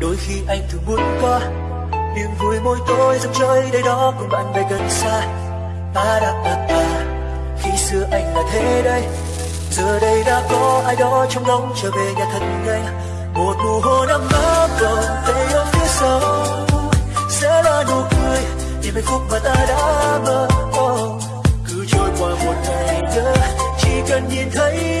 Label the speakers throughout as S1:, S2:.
S1: đôi khi anh thường muốn có niềm vui môi tôi dòng chơi đây đó cùng bạn bè gần xa. Ta đã ta ta, khi xưa anh là thế đây. Giờ đây đã có ai đó trong lòng trở về nhà thật nhanh. Một nụ hôn ấm áp còn tay ở phía sau. Sẽ là nụ cười, niềm hạnh phúc mà ta đã mơ oh. cứ trôi qua một ngày nữa chỉ cần nhìn thấy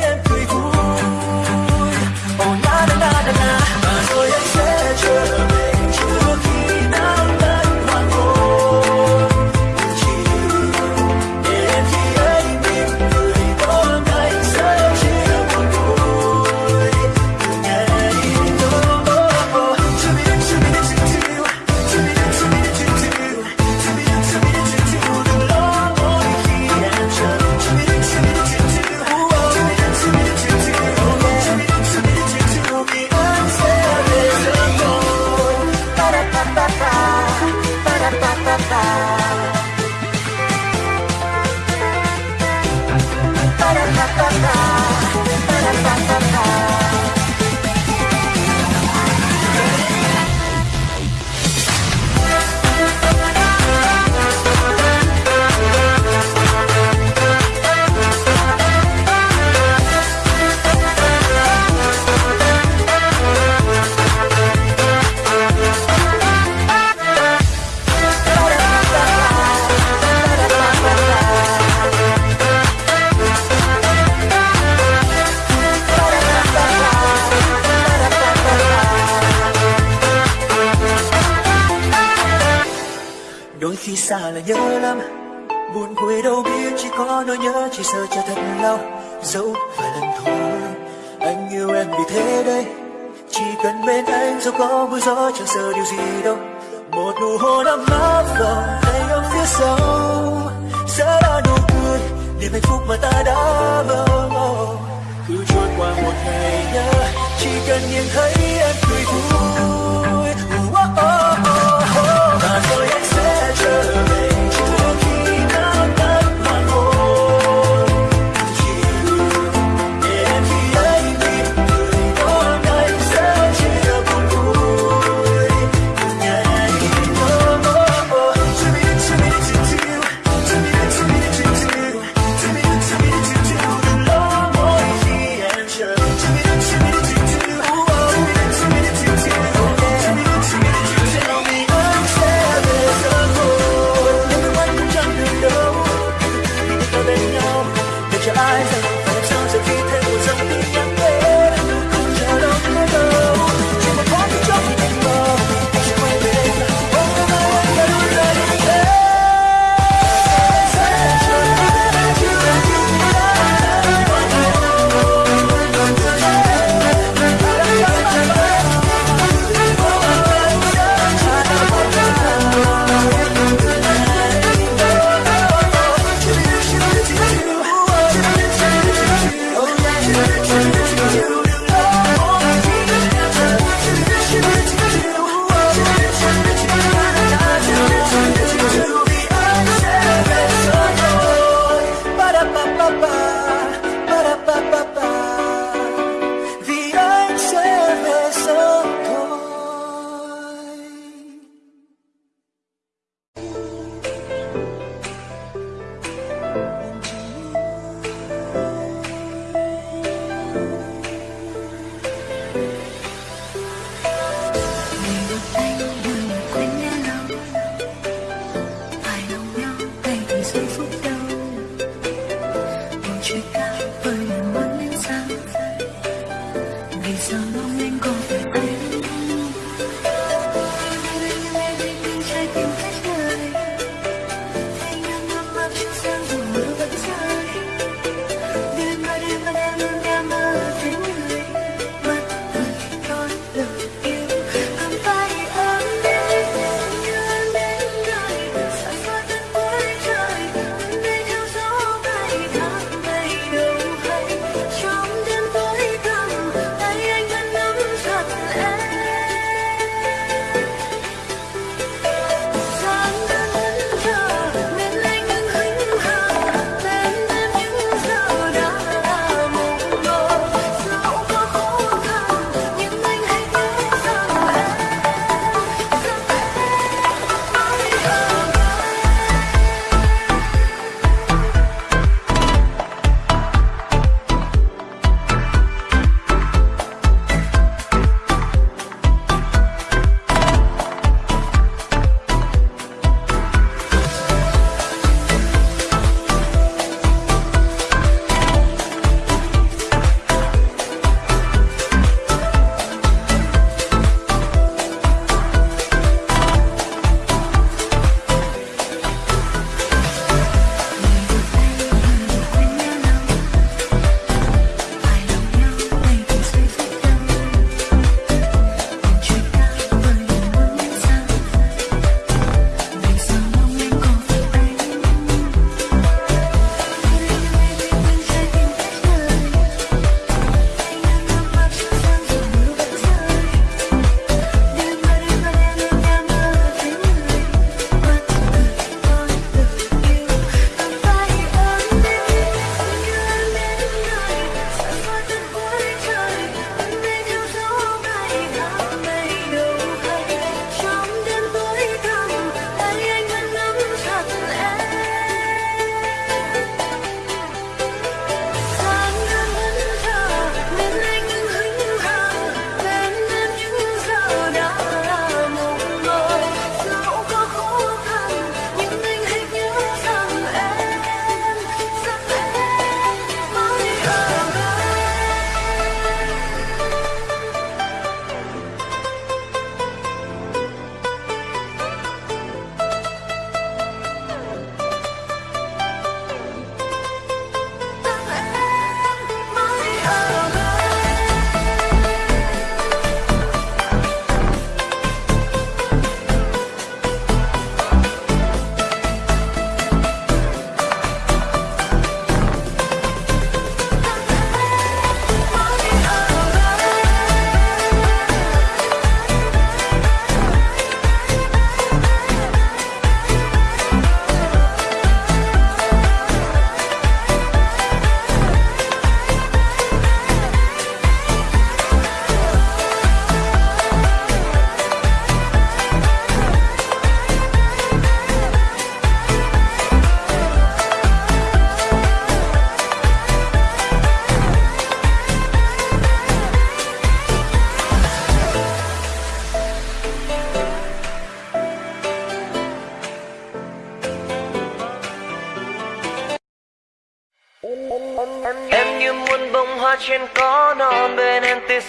S1: khi xa là nhớ lắm. Buồn vui đâu biết chỉ có nỗi nhớ chỉ sợ cho thật lâu. Dẫu vài lần thôi anh yêu em vì thế đây. Chỉ cần bên anh dù có mưa gió chẳng sợ điều gì đâu. Một nụ hôn ấm áp vào tay ông phía sau. Sẽ là nụ cười niềm hạnh phúc mà ta đã mơ mộng. Cứ trôi qua một ngày nhớ chỉ cần nhìn thấy em cười vui. Oh, oh, oh, oh. và rồi anh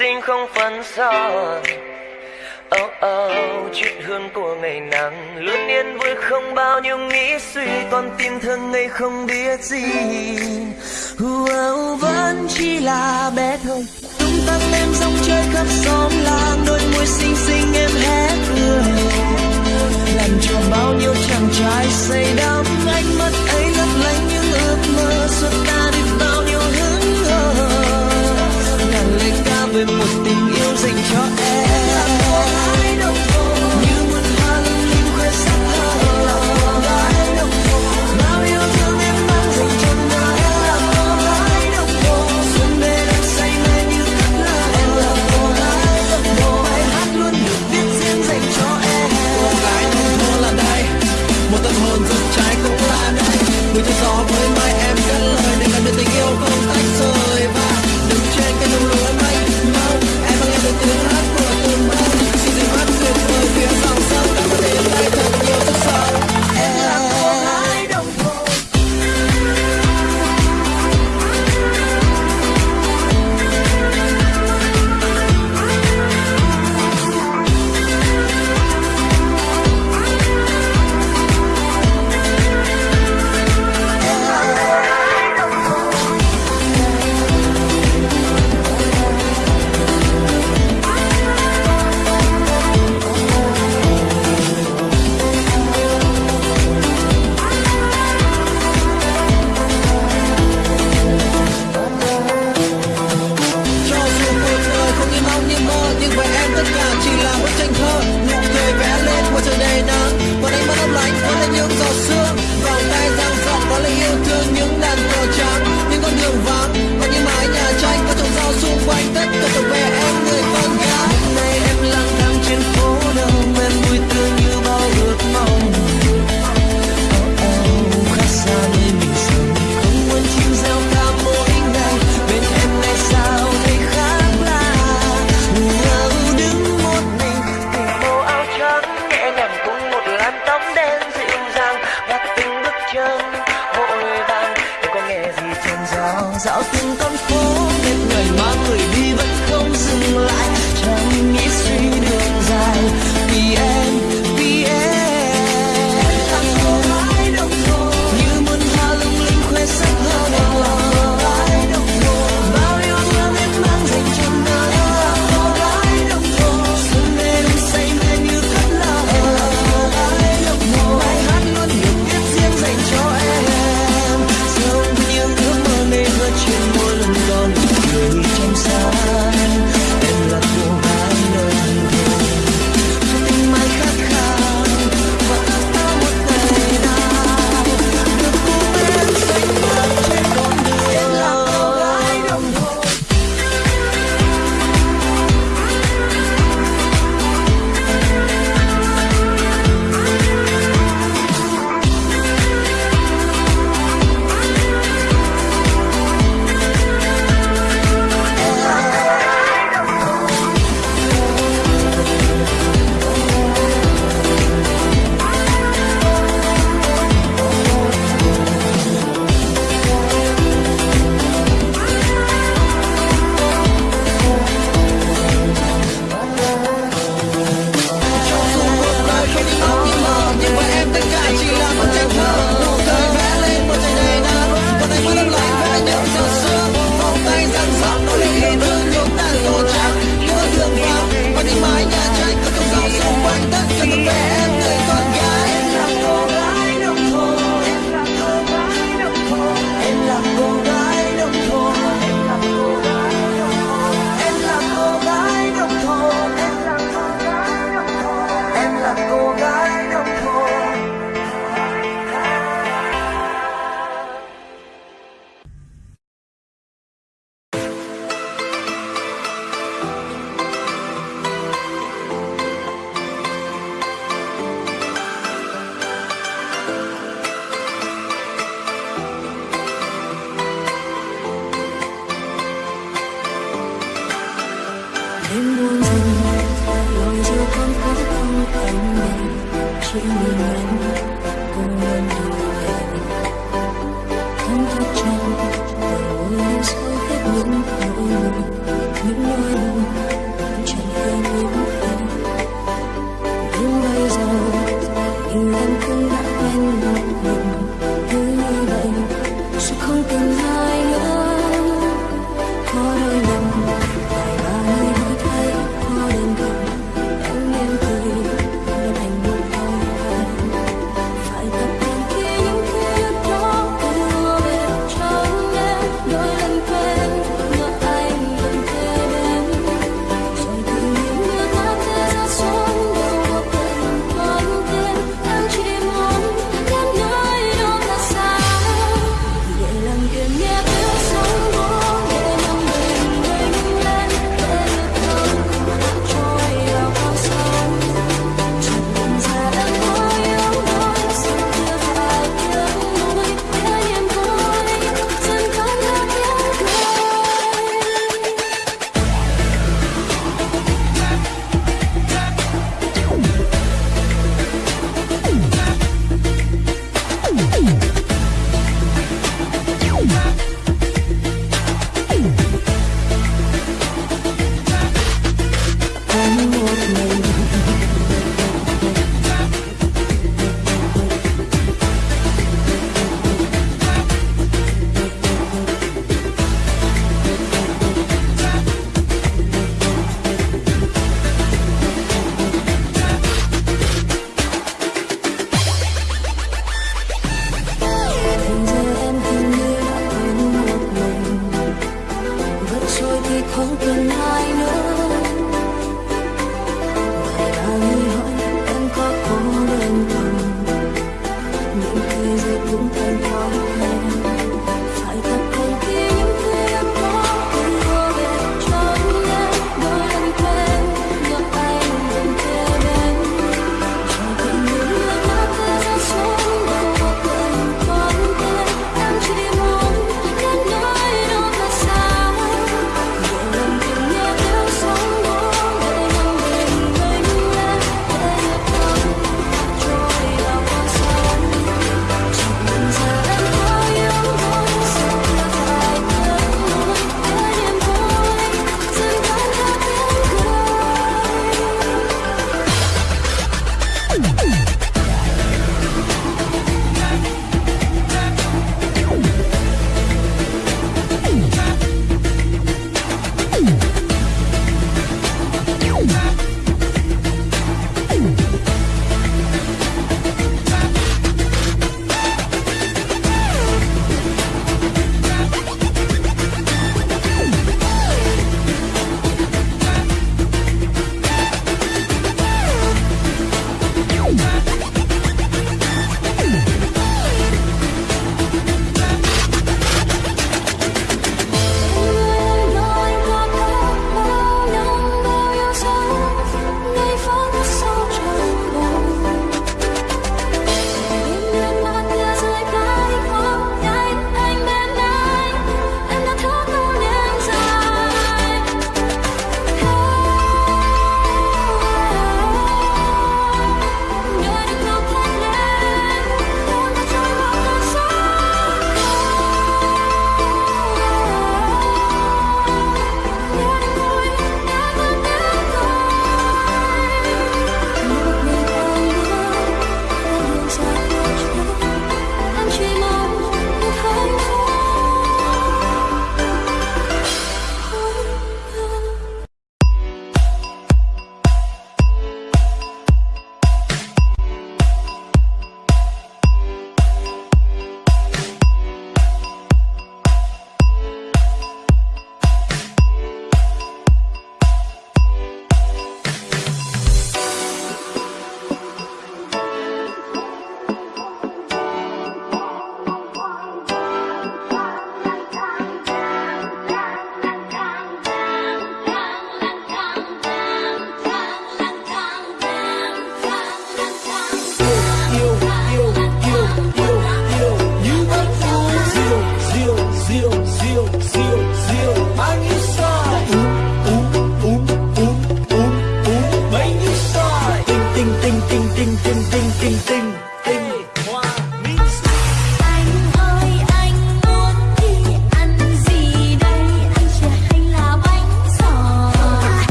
S1: sinh không
S2: phân son. Oh oh, chuyện hương của ngày nắng. Luôn yên vui không bao nhiêu nghĩ suy. Con tim thương ngây không biết gì.
S3: Oh, Vẫn chỉ là bé thôi. Tung tăng em rong chơi khắp xóm làng. Đôi môi xinh xinh em hé cười. Làm cho bao nhiêu chàng trai say đắm. Ánh mắt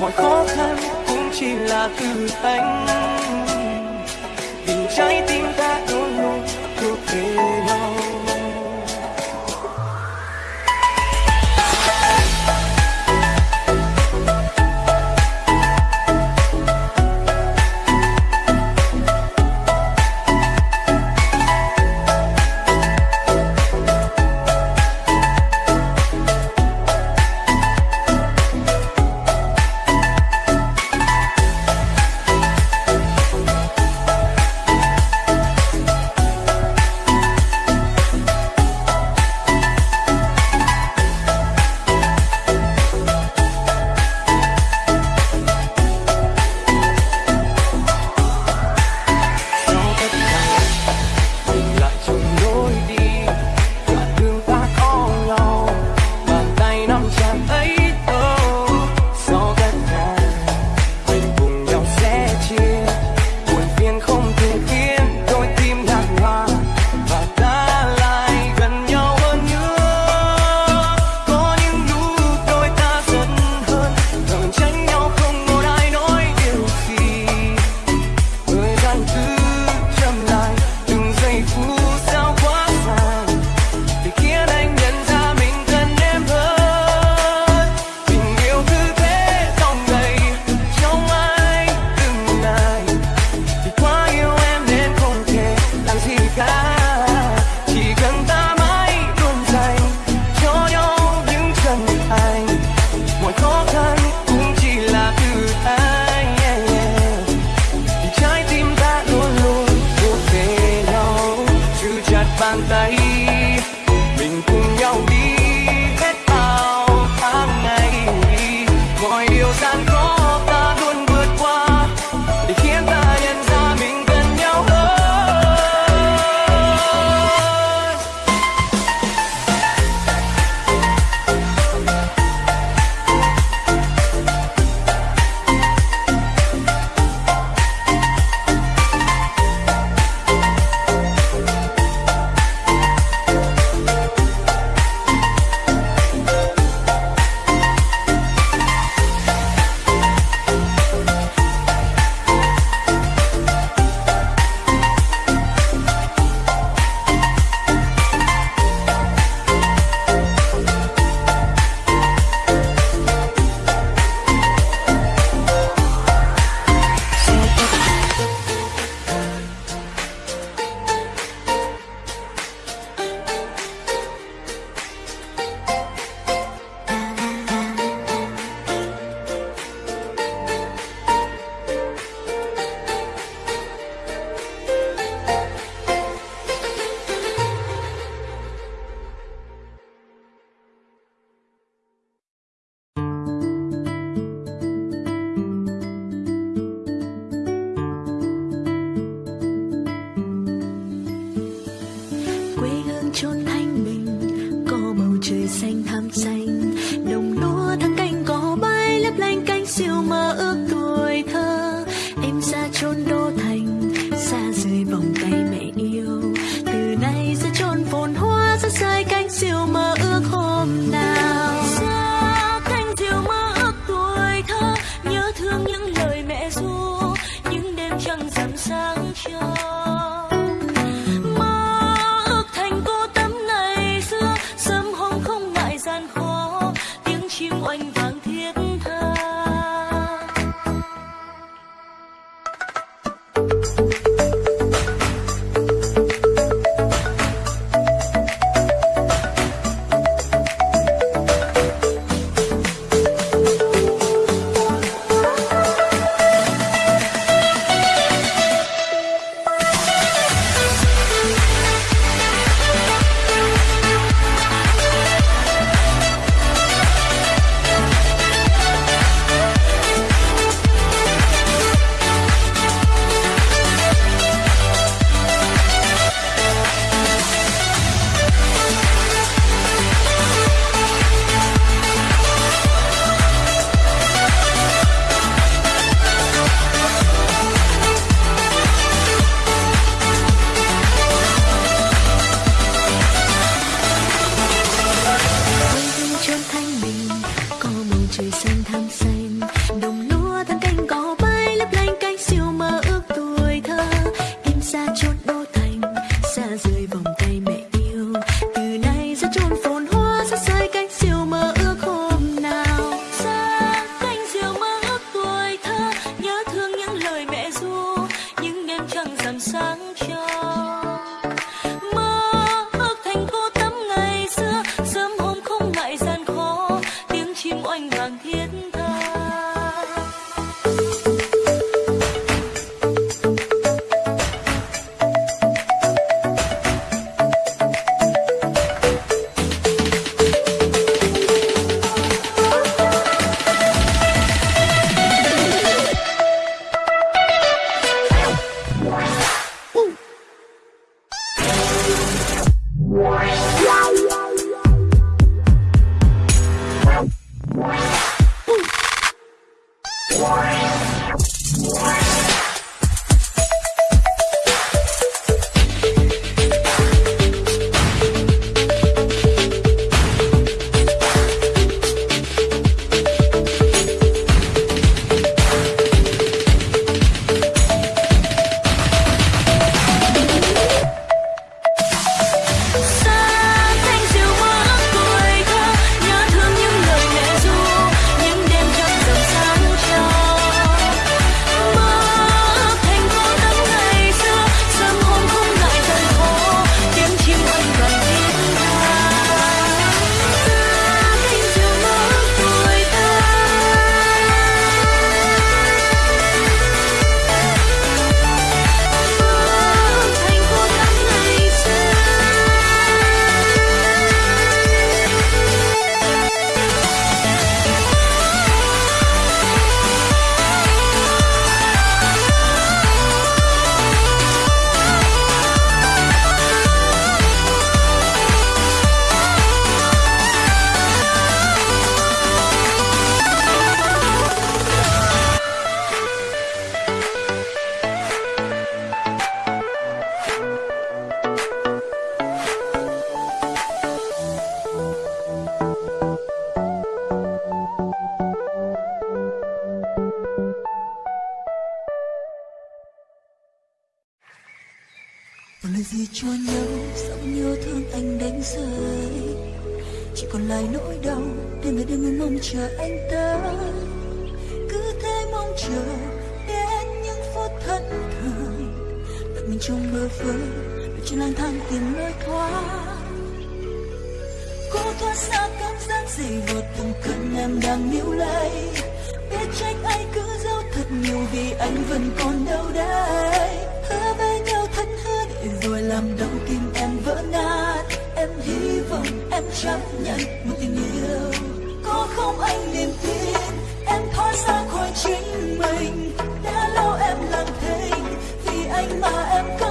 S4: mọi khó khăn cũng chỉ là
S3: thử thách mình trong mơ
S5: vương đôi chân lang thang tìm lối thoát. Cố thoát xa cảm giác gì ngọt
S1: từng cơn em
S6: đang níu lấy. Biết trách anh cứ giấu thật nhiều vì anh vẫn còn đâu đây. Hứa với nhau thân hứa để rồi làm đau tim em vỡ nát. Em hy vọng em chấp nhận một tình yêu. Có không anh niềm tin, em thoát ra khỏi chính mình anh mà em không